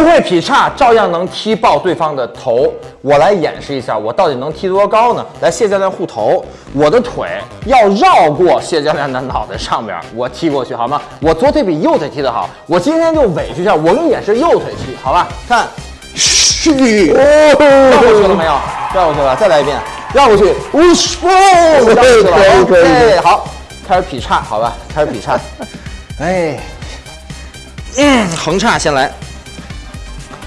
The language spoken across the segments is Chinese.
不会劈叉，照样能踢爆对方的头。我来演示一下，我到底能踢多高呢？来，谢教练护头，我的腿要绕过谢教练的脑袋上边，我踢过去好吗？我左腿比右腿踢得好，我今天就委屈一下，我给你演示右腿踢，好吧？看，嘘，绕过去了没有？绕过去了，再来一遍，绕过去，呜嘘，绕过去了，OK，好，开始劈叉，好吧？开始劈叉，哎。嗯，横叉先来，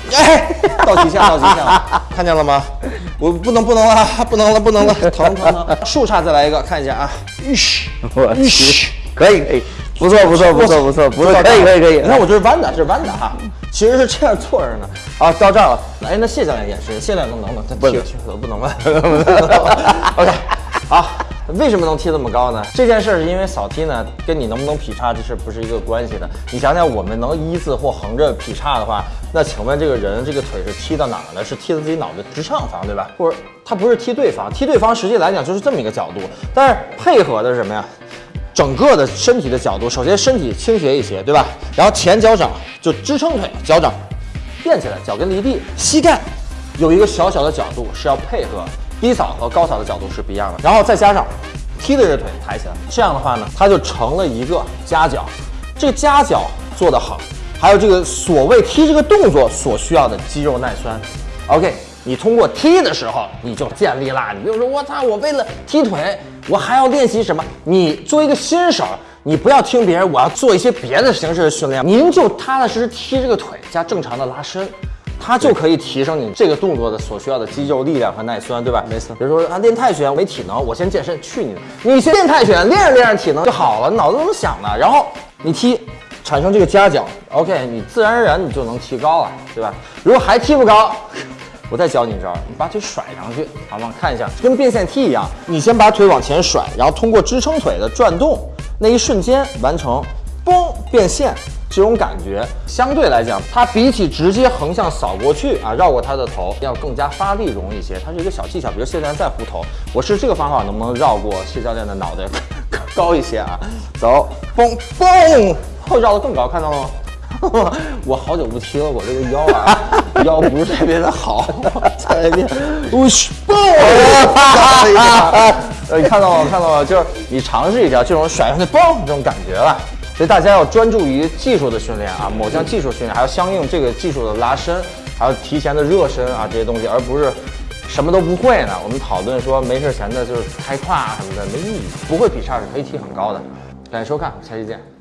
哎，到极限，到极限了，看见了吗？我不能，不能了，不能了，不能了，疼疼疼！竖叉再来一个，看一下啊，嘘，我去，可以可以，不错不错不错不错不错，可以可以可以。你看我这是弯的，这是弯的哈，其实是这样坐着呢。啊，到这儿了，哎，那谢教练演示，谢教练能能能，不能 不能。吧？OK，好。为什么能踢这么高呢？这件事儿是因为扫踢呢，跟你能不能劈叉这事不是一个关系的。你想想，我们能一字或横着劈叉的话，那请问这个人这个腿是踢到哪儿呢？是踢到自己脑袋直上方，对吧？或者他不是踢对方，踢对方实际来讲就是这么一个角度，但是配合的是什么呀？整个的身体的角度，首先身体倾斜一些，对吧？然后前脚掌就支撑腿，脚掌垫起来，脚跟离地，膝盖有一个小小的角度是要配合。低扫和高扫的角度是不一样的，然后再加上踢的这腿抬起来，这样的话呢，它就成了一个夹角。这个夹角做得好，还有这个所谓踢这个动作所需要的肌肉耐酸。OK，你通过踢的时候你就建立啦。你比如说，我操，我为了踢腿，我还要练习什么？你作为一个新手，你不要听别人，我要做一些别的形式的训练，您就踏踏实实踢这个腿加正常的拉伸。它就可以提升你这个动作的所需要的肌肉力量和耐酸，对吧？没错。比如说啊，练泰拳没体能，我先健身，去你的！你先练泰拳，练着练着体能就好了，脑子怎么想的？然后你踢，产生这个夹角，OK，你自然而然你就能提高了，对吧？如果还踢不高，我再教你一招，你把腿甩上去，好吗？看一下，跟变线踢一样，你先把腿往前甩，然后通过支撑腿的转动那一瞬间完成，嘣，变线。这种感觉相对来讲，它比起直接横向扫过去啊，绕过他的头要更加发力容易一些。它是一个小技巧，比如谢教练再护头，我试这个方法能不能绕过谢教练的脑袋高一些啊？走，嘣嘣，后绕得更高，看到了吗？我好久不踢了，我这个腰啊，腰不是特别的好。再来一遍，我去，嘣！呃，你看到了，看到了，就是你尝试一下这种甩上去嘣这种感觉了。所以大家要专注于技术的训练啊，某项技术训练，还要相应这个技术的拉伸，还要提前的热身啊这些东西，而不是什么都不会呢。我们讨论说没事闲的就是开胯啊什么的没意义，不会劈叉是可以踢很高的。感谢收看，下期见。